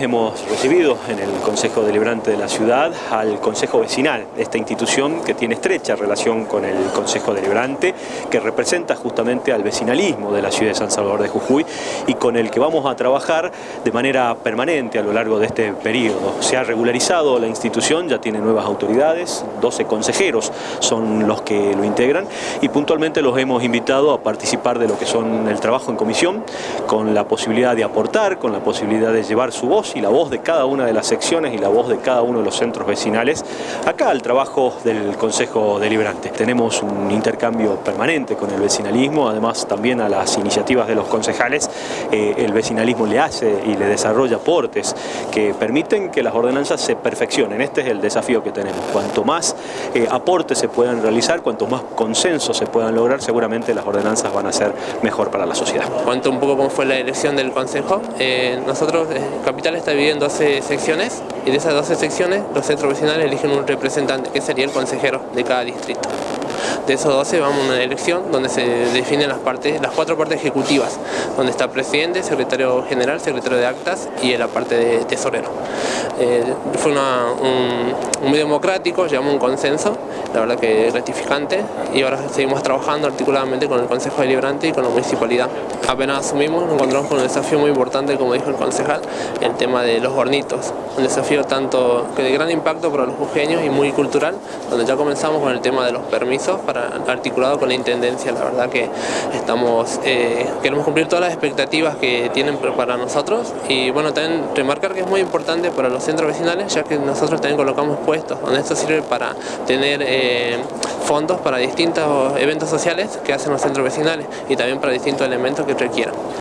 Hemos recibido en el Consejo Deliberante de la Ciudad al Consejo Vecinal, esta institución que tiene estrecha relación con el Consejo Deliberante, que representa justamente al vecinalismo de la ciudad de San Salvador de Jujuy y con el que vamos a trabajar de manera permanente a lo largo de este periodo. Se ha regularizado la institución, ya tiene nuevas autoridades, 12 consejeros son los que lo integran y puntualmente los hemos invitado a participar de lo que son el trabajo en comisión, con la posibilidad de aportar, con la posibilidad de llevar su voz y la voz de cada una de las secciones y la voz de cada uno de los centros vecinales acá al trabajo del Consejo Deliberante. Tenemos un intercambio permanente con el vecinalismo, además también a las iniciativas de los concejales, eh, el vecinalismo le hace y le desarrolla aportes que permiten que las ordenanzas se perfeccionen. Este es el desafío que tenemos. Cuanto más eh, aportes se puedan realizar, cuanto más consensos se puedan lograr, seguramente las ordenanzas van a ser mejor para la sociedad. Cuento un poco cómo fue la elección del Consejo. Eh, nosotros, Capital está dividido en 12 secciones y de esas 12 secciones los centros vecinales eligen un representante que sería el consejero de cada distrito. De esos 12 vamos a una elección donde se definen las, partes, las cuatro partes ejecutivas, donde está presidente, secretario general, secretario de actas y la parte de tesorero. Eh, fue un, muy democrático, llegamos a un consenso, la verdad que gratificante y ahora seguimos trabajando articuladamente con el Consejo Deliberante y con la Municipalidad. Apenas asumimos, nos encontramos con un desafío muy importante, como dijo el concejal, el tema de los hornitos. Un desafío tanto que de gran impacto para los jujeños y muy cultural, donde ya comenzamos con el tema de los permisos para articulado con la Intendencia. La verdad que estamos eh, queremos cumplir todas las expectativas que tienen para nosotros y bueno, también remarcar que es muy importante para los centros vecinales, ya que nosotros también colocamos puestos, donde esto sirve para tener eh, fondos para distintos eventos sociales que hacen los centros vecinales y también para distintos elementos que requieran.